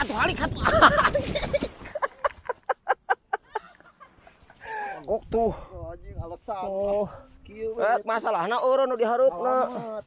atuh halik atuh. Oh tuh. Oh, anjing alasan. Oh. Kieu Eh, masalahna eureun nu diharupna. Alamat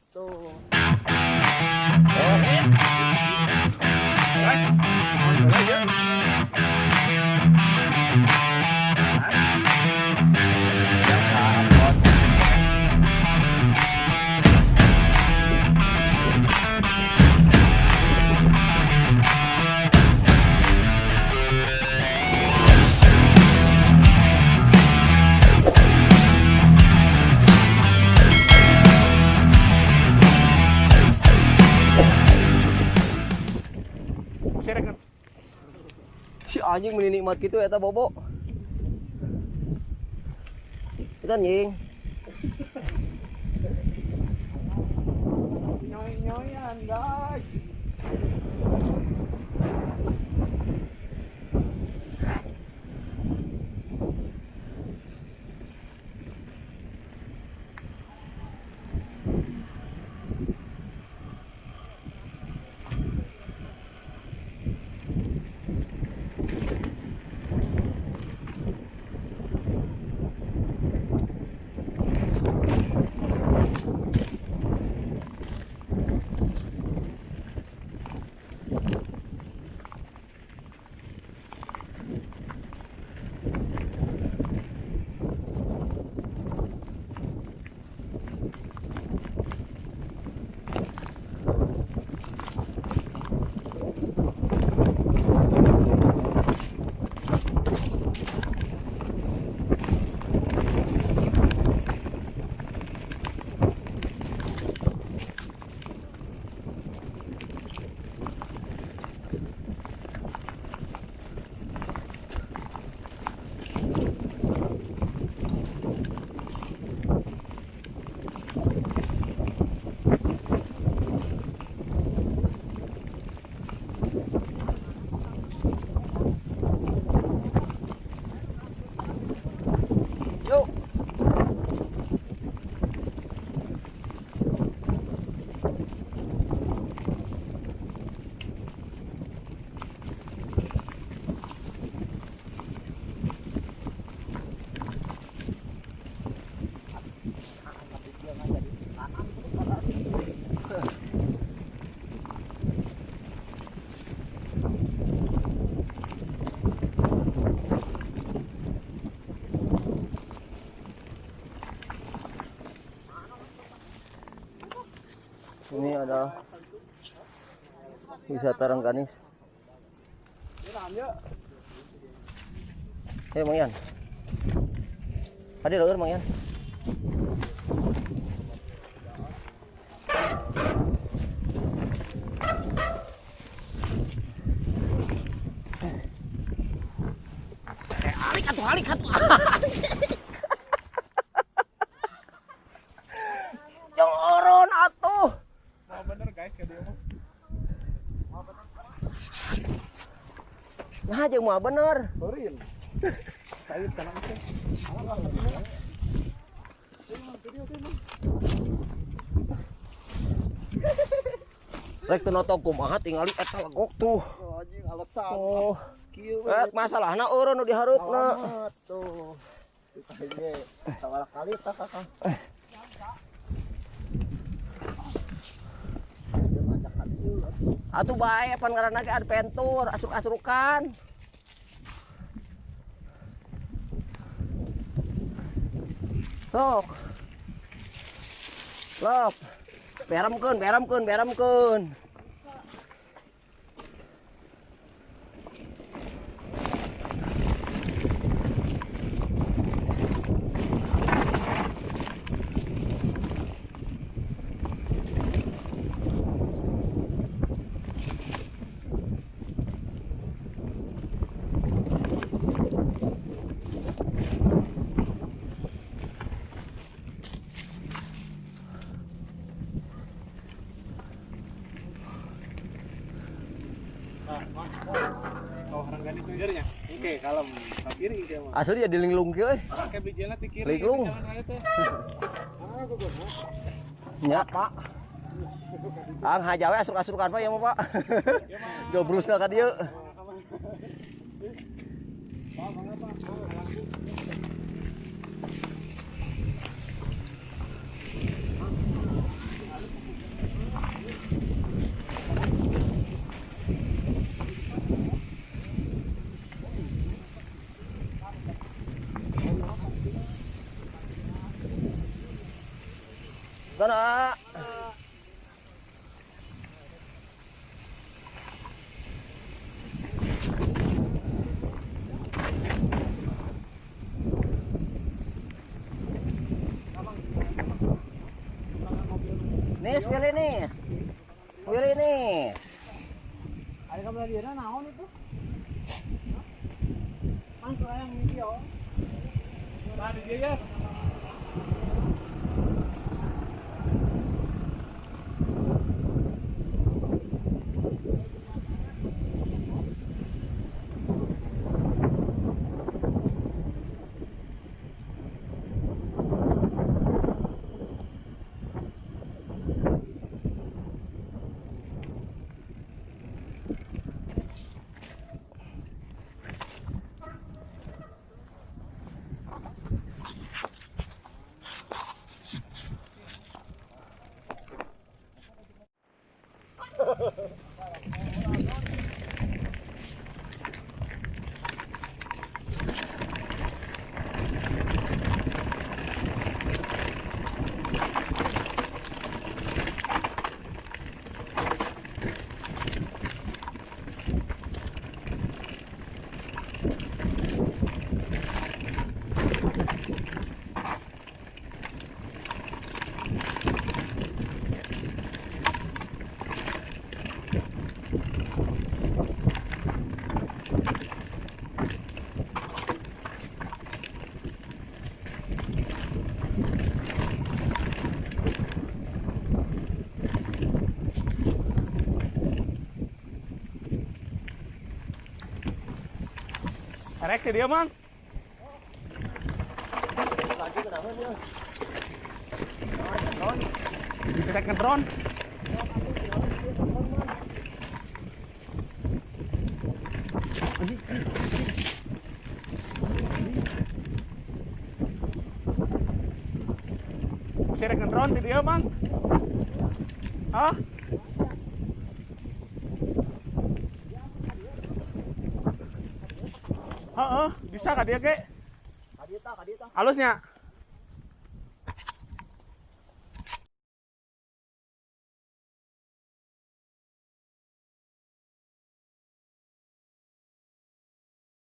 tuh. Si anjing meni nikmat gitu eta bobo. Kita anjing. Nyoy-nyoyan, guys. Ada wisata Rengganis. Eh, Mang Yan. Ada lho, Mang Yan. Eh, halik atuh, halik atuh. Yang oron atuh. Mau bener guys ke dia mah. Nah, jeung mah bener. Sorry. Saya kana itu. Rek teu noto kumaha tingali eta legok tuh. Oh, anjing alasan. Oh, Kieu eh masalahna eureun nu diharupna. Tuh. Kita ini sawala kali tak kakak. Dia ngajak ka dieu, atuh. Bae pan ngaranna ge adventure, asruk-asrukan. Sok. Lop. Beremkeun, beremkeun, beremkeun. Oke, kalem. Ka kiri dia mah. Asli ya dilinglung kieu euy. Pakai ti kiri. Gugurna. Nya, Pak. Ang hajawe Pak ya mau Pak. Jobrusna ka dieu. Sana. Nis, pilih nis. Pilih nis. Ada kamu lagi na naon itu? Mang yang video. Tadi dia ya. Rek ke dia, Mang. Kita ke drone. Dia, Mang. Hah? Heeh, bisa kah dia, Ge? Kadita, kadita. Halusnya?